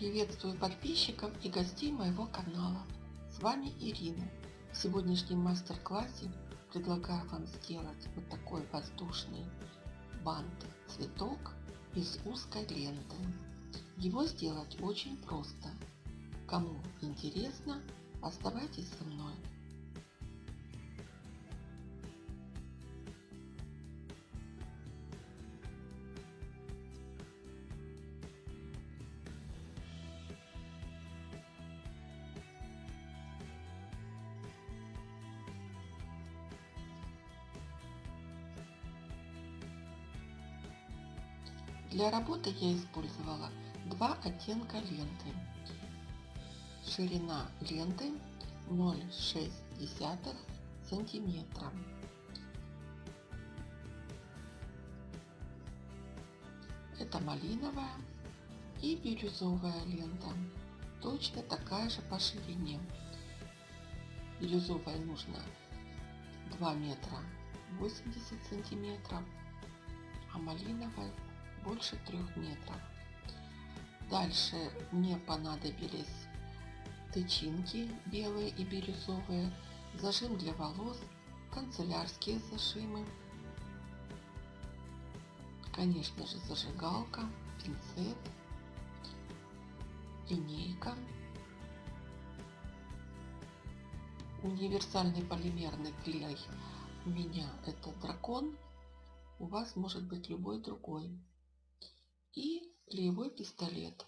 Приветствую подписчиков и гостей моего канала. С вами Ирина. В сегодняшнем мастер-классе предлагаю вам сделать вот такой воздушный бант цветок из узкой ленты. Его сделать очень просто. Кому интересно, оставайтесь со мной. Для работы я использовала два оттенка ленты. Ширина ленты 0,6 сантиметра. Это малиновая и бирюзовая лента. Точно такая же по ширине. Бирюзовая нужно 2 метра 80 сантиметров, а малиновая больше трех метров. Дальше мне понадобились тычинки белые и бирюзовые, зажим для волос, канцелярские зажимы, конечно же зажигалка, пинцет, линейка, универсальный полимерный клей. У меня это дракон, у вас может быть любой другой и клеевой пистолет.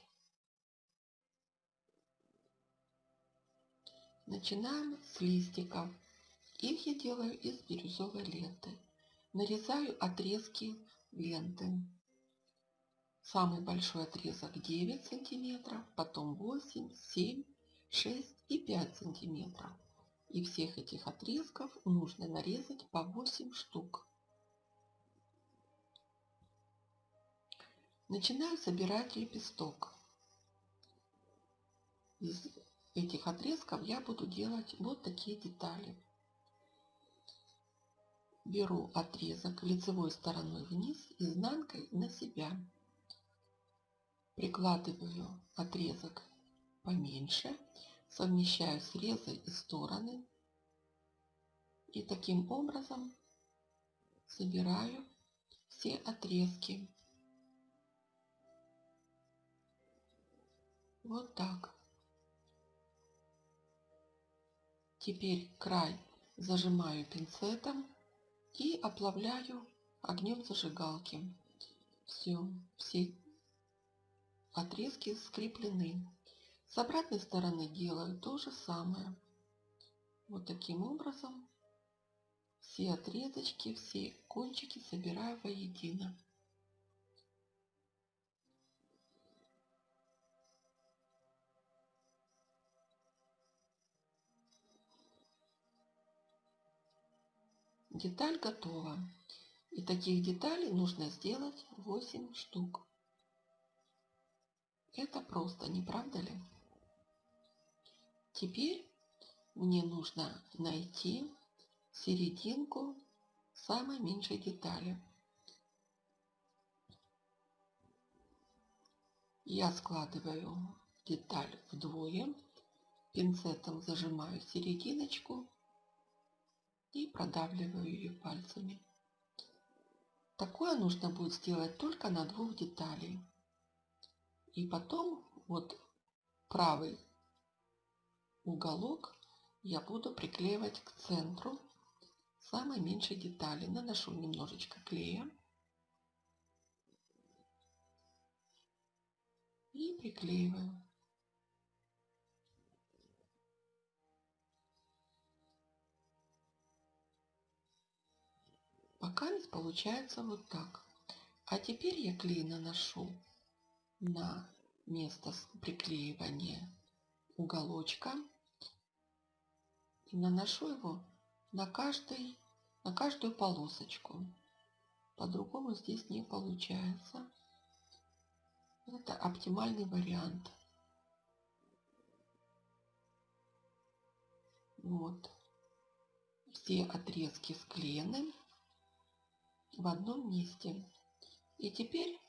Начинаем с листиков. Их я делаю из бирюзовой ленты. Нарезаю отрезки ленты. Самый большой отрезок 9 сантиметров, потом 8, 7, 6 и 5 сантиметров. И всех этих отрезков нужно нарезать по 8 штук. Начинаю собирать лепесток. Из этих отрезков я буду делать вот такие детали. Беру отрезок лицевой стороной вниз, изнанкой на себя. Прикладываю отрезок поменьше, совмещаю срезы и стороны. И таким образом собираю все отрезки. Вот так. Теперь край зажимаю пинцетом и оплавляю огнем зажигалки. Все, все отрезки скреплены. С обратной стороны делаю то же самое. Вот таким образом все отрезочки, все кончики собираю воедино. Деталь готова. И таких деталей нужно сделать 8 штук. Это просто, не правда ли? Теперь мне нужно найти серединку самой меньшей детали. Я складываю деталь вдвое, пинцетом зажимаю серединочку и продавливаю ее пальцами. Такое нужно будет сделать только на двух деталей. И потом вот правый уголок я буду приклеивать к центру самой меньшей детали. Наношу немножечко клея. И приклеиваю. Пока получается вот так. А теперь я клей наношу на место приклеивания уголочка и наношу его на, каждый, на каждую полосочку. По-другому здесь не получается. Это оптимальный вариант. Вот. Все отрезки склеены в одном месте. И теперь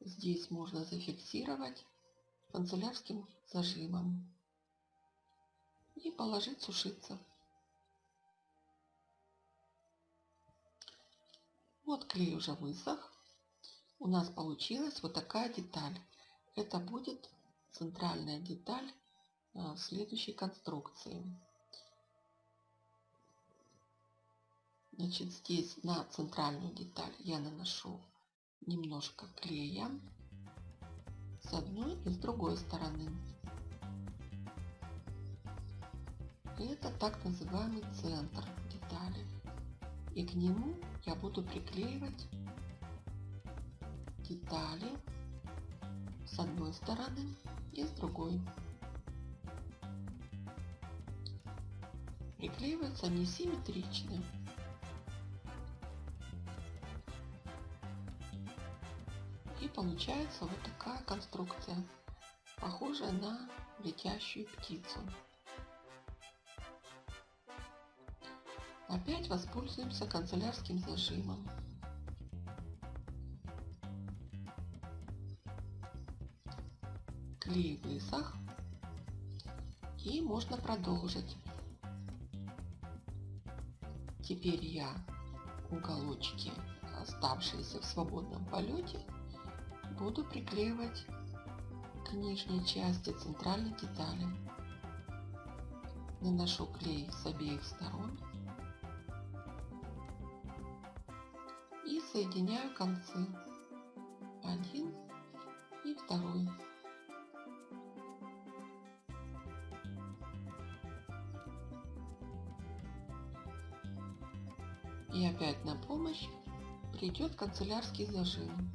здесь можно зафиксировать канцелярским зажимом и положить сушиться. Вот клей уже высох. У нас получилась вот такая деталь. Это будет центральная деталь а, следующей конструкции. Значит, здесь на центральную деталь я наношу немножко клея с одной и с другой стороны. Это так называемый центр детали. И к нему я буду приклеивать детали с одной стороны и с другой. Приклеиваются они симметрично. И получается вот такая конструкция, похожая на летящую птицу. Опять воспользуемся канцелярским зажимом. Клей высох и можно продолжить. Теперь я уголочки, оставшиеся в свободном полете, буду приклеивать к нижней части центральной детали. Наношу клей с обеих сторон и соединяю концы один и второй. И опять на помощь придет канцелярский зажим.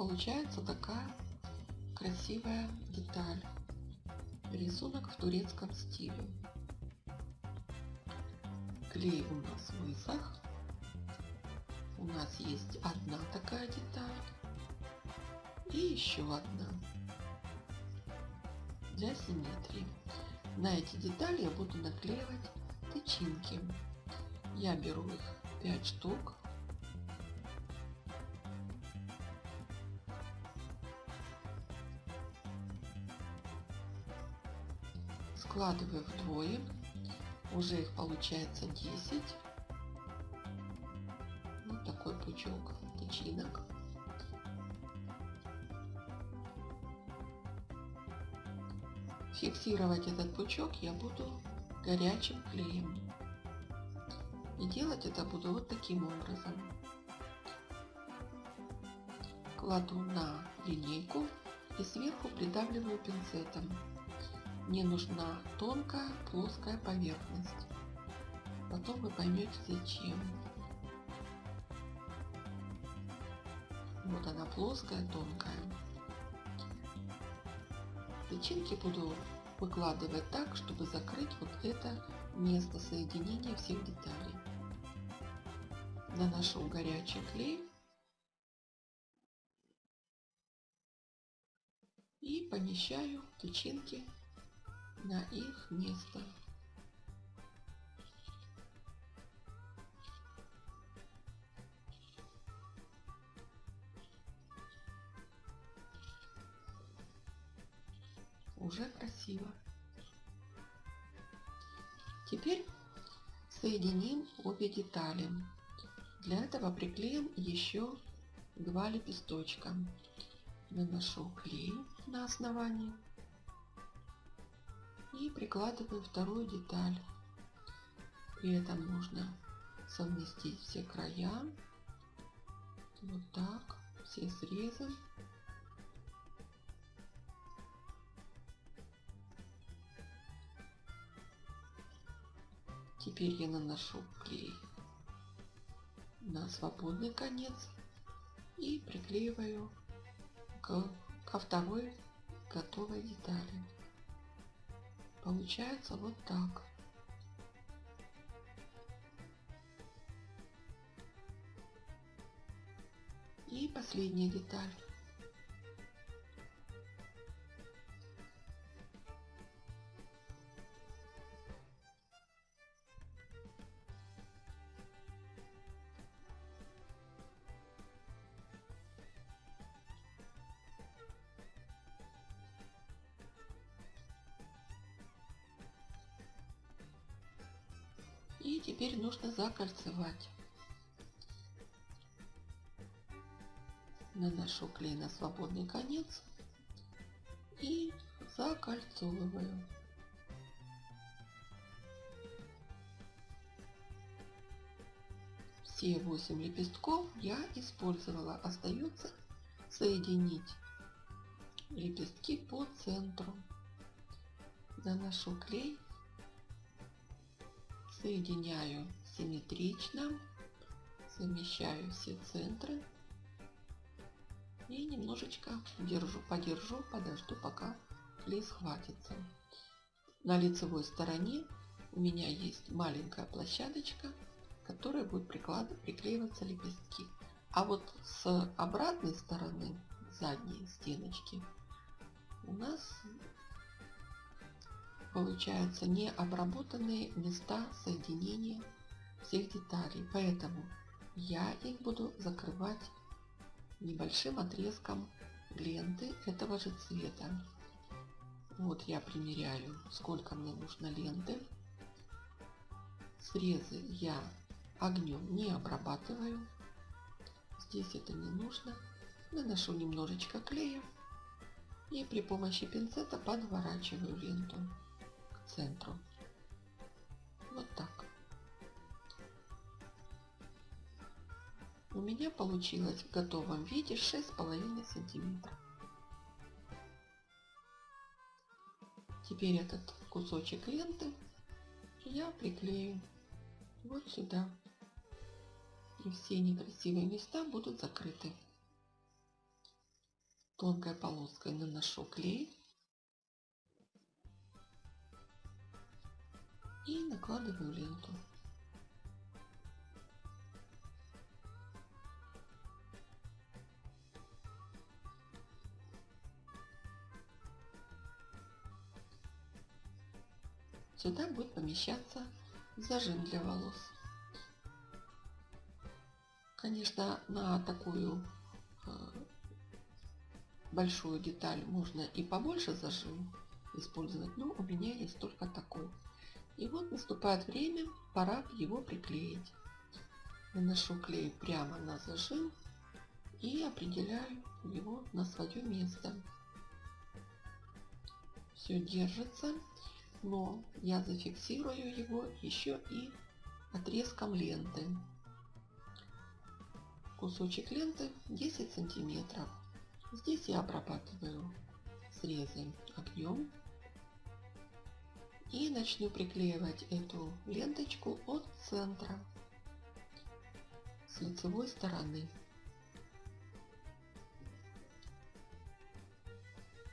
Получается такая красивая деталь. Рисунок в турецком стиле. Клей у нас высох. У нас есть одна такая деталь. И еще одна. Для симметрии. На эти детали я буду наклеивать тычинки. Я беру их 5 штук. Складываю вдвое уже их получается 10. Вот такой пучок тычинок. Фиксировать этот пучок я буду горячим клеем. И делать это буду вот таким образом. Кладу на линейку и сверху придавливаю пинцетом. Мне нужна тонкая плоская поверхность. Потом вы поймете зачем. Вот она плоская, тонкая. Тычинки буду выкладывать так, чтобы закрыть вот это место соединения всех деталей. Наношу горячий клей и помещаю тычинки на их место. Уже красиво. Теперь соединим обе детали. Для этого приклеим еще два лепесточка. Наношу клей на основании и прикладываю вторую деталь. При этом нужно совместить все края. Вот так, все срезы. Теперь я наношу клей на свободный конец и приклеиваю к, ко второй готовой детали. Получается вот так. И последняя деталь. И теперь нужно закольцевать. Наношу клей на свободный конец и закольцовываю. Все 8 лепестков я использовала. Остается соединить лепестки по центру. Наношу клей, соединяю симметрично, совмещаю все центры и немножечко держу, подержу, подожду, пока клей схватится. На лицевой стороне у меня есть маленькая площадочка, которой будут приклеиваться лепестки. А вот с обратной стороны, задней стеночки, у нас получаются необработанные места соединения всех деталей. Поэтому я их буду закрывать небольшим отрезком ленты этого же цвета. Вот я примеряю, сколько мне нужно ленты. Срезы я огнем не обрабатываю. Здесь это не нужно. Наношу немножечко клея и при помощи пинцета подворачиваю ленту центру. Вот так. У меня получилось в готовом виде 6,5 сантиметров. Теперь этот кусочек ленты я приклею вот сюда. И все некрасивые места будут закрыты. Тонкой полоской наношу клей. И накладываю ленту. Сюда будет помещаться зажим для волос. Конечно, на такую э, большую деталь можно и побольше зажим использовать, но у меня есть только такой. И вот наступает время, пора его приклеить. Наношу клей прямо на зажим и определяю его на свое место. Все держится но я зафиксирую его еще и отрезком ленты. Кусочек ленты 10 сантиметров. Здесь я обрабатываю срезы огнем и начну приклеивать эту ленточку от центра с лицевой стороны.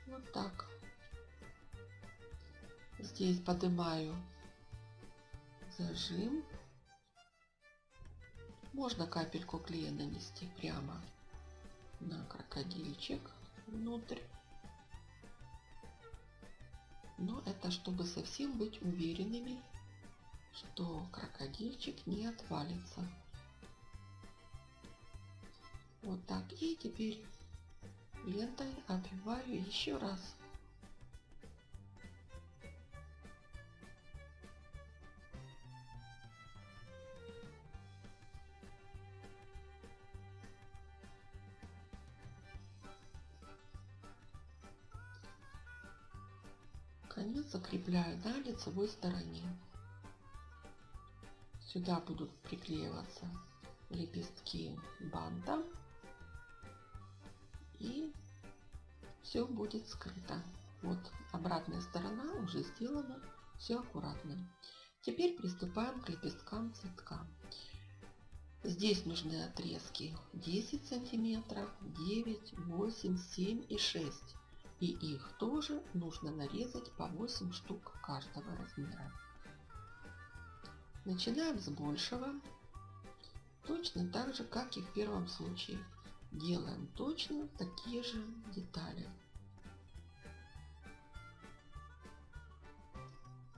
Вот так. Здесь поднимаю зажим. Можно капельку клея нанести прямо на крокодильчик внутрь. Но это чтобы совсем быть уверенными, что крокодильчик не отвалится. Вот так. И теперь лентой обвиваю еще раз. Закрепляю на лицевой стороне. Сюда будут приклеиваться лепестки банта и все будет скрыто. Вот обратная сторона уже сделана, все аккуратно. Теперь приступаем к лепесткам цветка. Здесь нужны отрезки 10 сантиметров, 9, 8, 7 и 6 и их тоже нужно нарезать по 8 штук каждого размера. Начинаем с большего. Точно так же, как и в первом случае. Делаем точно такие же детали.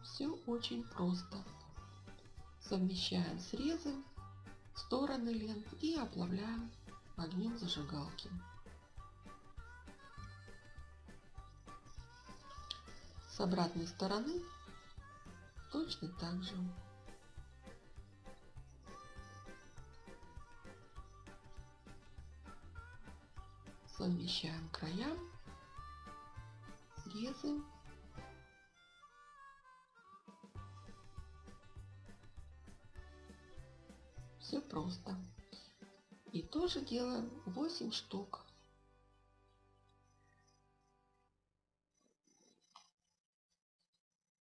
Все очень просто. Совмещаем срезы, стороны лент и оплавляем огнем зажигалки. С обратной стороны точно так же. Совмещаем края, срезы. Все просто. И тоже делаем 8 штук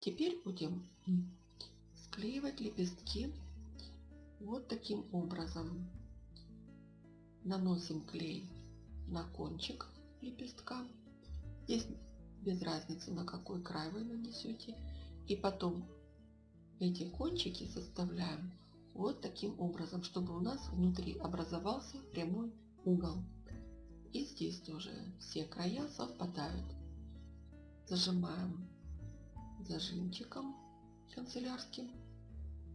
Теперь будем склеивать лепестки вот таким образом. Наносим клей на кончик лепестка. Здесь без разницы на какой край вы нанесете. И потом эти кончики составляем вот таким образом, чтобы у нас внутри образовался прямой угол. И здесь тоже все края совпадают. Зажимаем зажимчиком канцелярским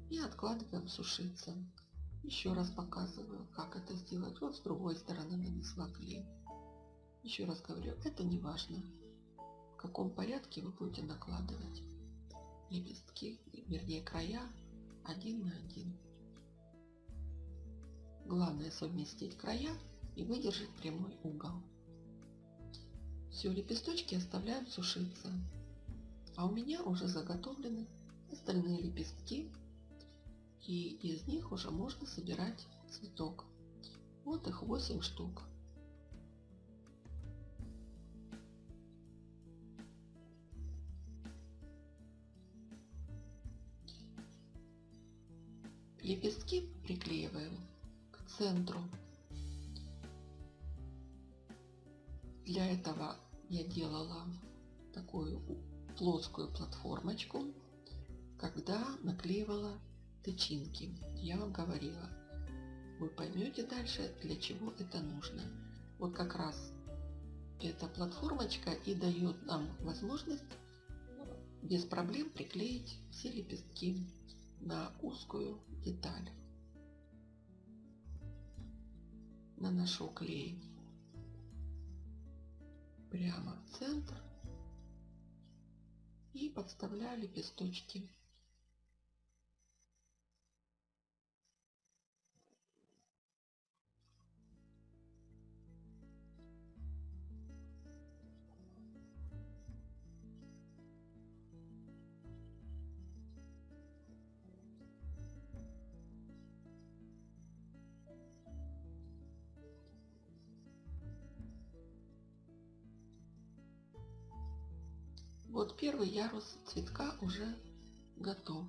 и откладываем сушиться. Еще раз показываю, как это сделать. Вот с другой стороны нанесла клей. Еще раз говорю, это не важно, в каком порядке вы будете накладывать лепестки, вернее края один на один. Главное совместить края и выдержать прямой угол. Все, лепесточки оставляем сушиться. А у меня уже заготовлены остальные лепестки. И из них уже можно собирать цветок. Вот их 8 штук. Лепестки приклеиваем к центру. Для этого я делала такую плоскую платформочку, когда наклеивала тычинки. Я вам говорила, вы поймете дальше, для чего это нужно. Вот как раз эта платформочка и дает нам возможность без проблем приклеить все лепестки на узкую деталь. Наношу клей прямо в центр и подставляю лепесточки. Вот первый ярус цветка уже готов.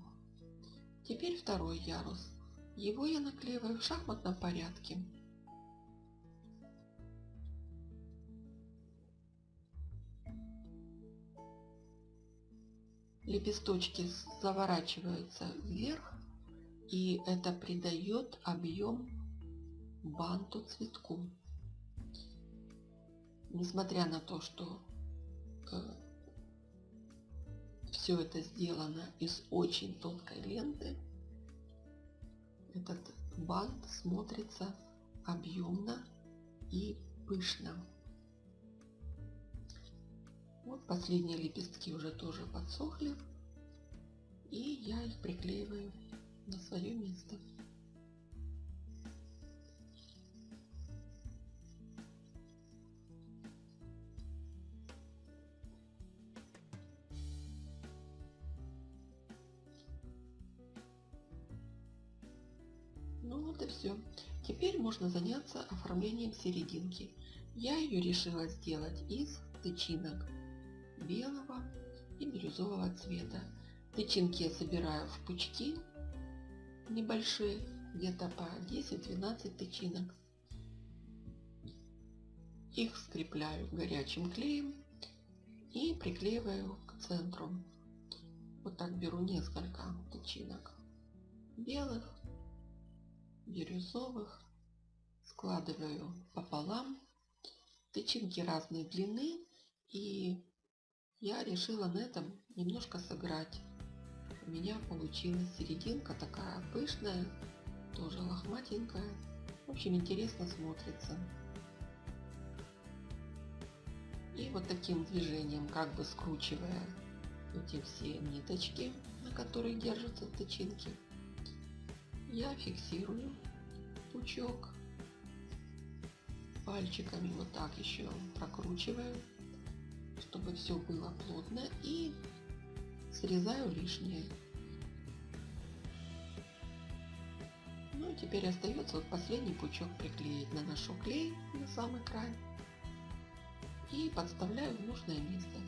Теперь второй ярус. Его я наклеиваю в шахматном порядке. Лепесточки заворачиваются вверх, и это придает объем банту цветку. Несмотря на то, что э, все это сделано из очень тонкой ленты. Этот бант смотрится объемно и пышно. Вот последние лепестки уже тоже подсохли. И я их приклеиваю на свое место. Можно заняться оформлением серединки. Я ее решила сделать из тычинок белого и бирюзового цвета. Тычинки я собираю в пучки небольшие, где-то по 10-12 тычинок. Их скрепляю горячим клеем и приклеиваю к центру. Вот так беру несколько тычинок белых бирюзовых складываю пополам. Тычинки разной длины и я решила на этом немножко сыграть. У меня получилась серединка такая пышная, тоже лохматенькая. В общем, интересно смотрится. И вот таким движением, как бы скручивая эти все ниточки, на которых держатся тычинки, я фиксирую пучок пальчиками вот так еще прокручиваю, чтобы все было плотно и срезаю лишнее. Ну и теперь остается вот последний пучок приклеить. Наношу клей на самый край и подставляю в нужное место.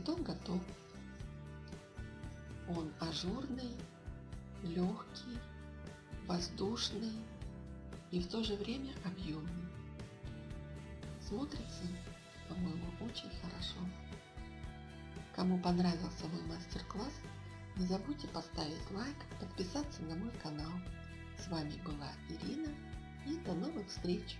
Цветок готов. Он ажурный, легкий, воздушный и в то же время объемный. Смотрится, по-моему, очень хорошо. Кому понравился мой мастер-класс, не забудьте поставить лайк, подписаться на мой канал. С вами была Ирина и до новых встреч!